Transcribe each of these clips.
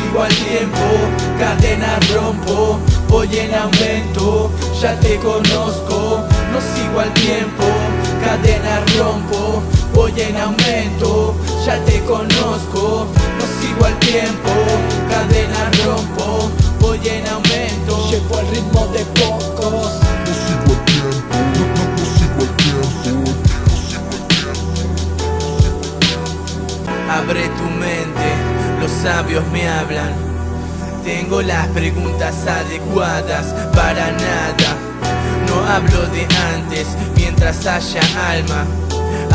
tiempo, cadena rompo, voy en aumento, ya te conozco, no sigo al tiempo, cadena rompo, voy en aumento, ya te conozco, no sigo al tiempo, cadena rompo, voy en aumento, Llevo el ritmo de pocos. No sigo el tiempo, no, no, sigo el tiempo. Abre tu mente, los sabios me hablan. Tengo las preguntas adecuadas para nada. No hablo de antes, mientras haya alma,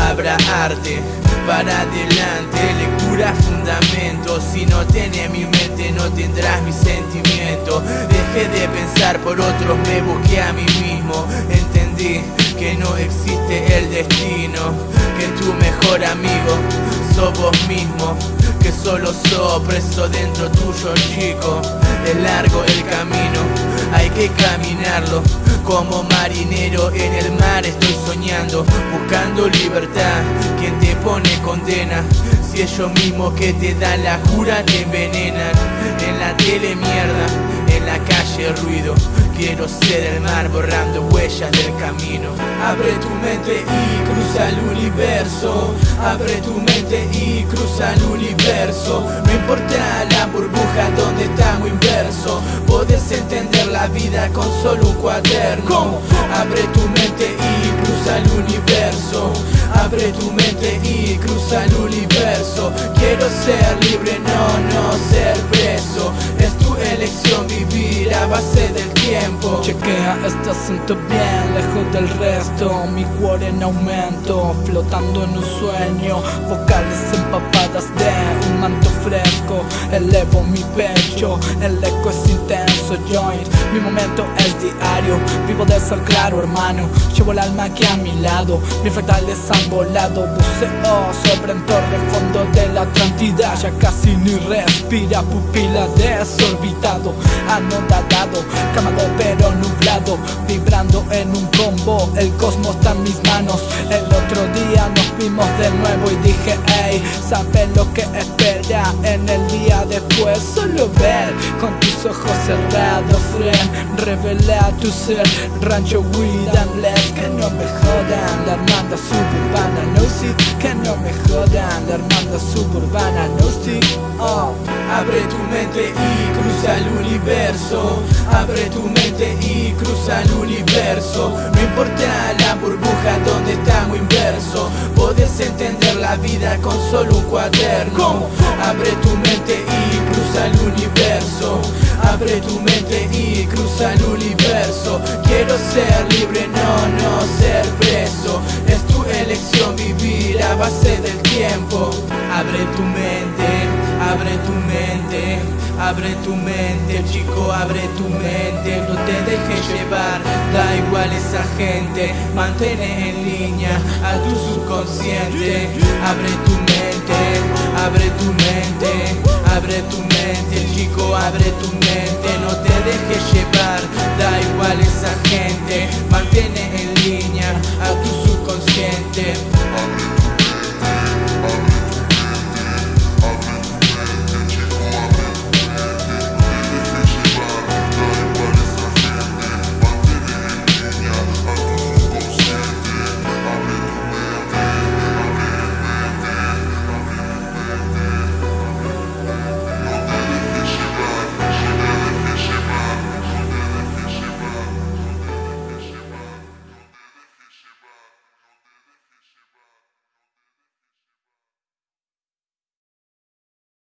habrá arte. Para adelante, lectura, fundamento. Si no tiene mi mente, no tendrás mi sentimiento. Dejé de pensar por otros, me busqué a mí mismo. Entendí que no existe el destino, que tu mejor amigo sos vos mismo, que solo sos preso dentro tuyo chico. Es largo el camino, hay que caminarlo. Como marinero en el mar estoy soñando, buscando libertad. Quien te pone condena, si ellos mismos que te dan la cura te envenenan. En la tele mierda, en la calle ruido. Quiero ser el mar borrando huellas del camino. Abre tu mente y cruza el universo. Abre tu mente y cruza el universo. No importa la burbuja donde estamos inverso. Podés entender la vida con solo un cuaderno. Abre tu mente y cruza el universo. Abre tu mente y cruza el universo. Quiero ser libre, no, no ser preso. Chequea, estás siento bien, lejos del resto Mi cuore en aumento, flotando en un sueño Vocales empapadas de un manto fresco Elevo mi pecho, el eco es intenso Joint, mi momento es diario Vivo de ser claro hermano Llevo el alma aquí a mi lado Mis fractales han volado Buceo sobre en torre fondo de la Atlantida Ya casi ni respira Pupila desorbitado Anodadado, camado pero Vibrando en un combo El cosmos está en mis manos. El otro día nos vimos de nuevo y dije Ey, sabes lo que espera en el día después Solo ver con tus ojos cerrados Friend, revela tu ser Rancho Weed and Que no me jodan La hermandad suburbana No sí, que no me jodan La hermandad suburbana No sí, oh Abre tu mente y cruza el universo. Abre tu mente y cruza el universo. No importa la burbuja donde estamos inverso. Podés entender la vida con solo un cuaderno. Abre tu mente y cruza el universo. Abre tu mente y cruza el universo. Quiero ser libre, no, no ser preso. Es tu elección vivir a base del tiempo. Abre tu mente. Abre tu mente, abre tu mente, chico, abre tu mente, no te dejes llevar, da igual esa gente, mantén en línea a tu subconsciente, abre tu mente, abre tu mente, abre tu mente, chico, abre tu mente, no te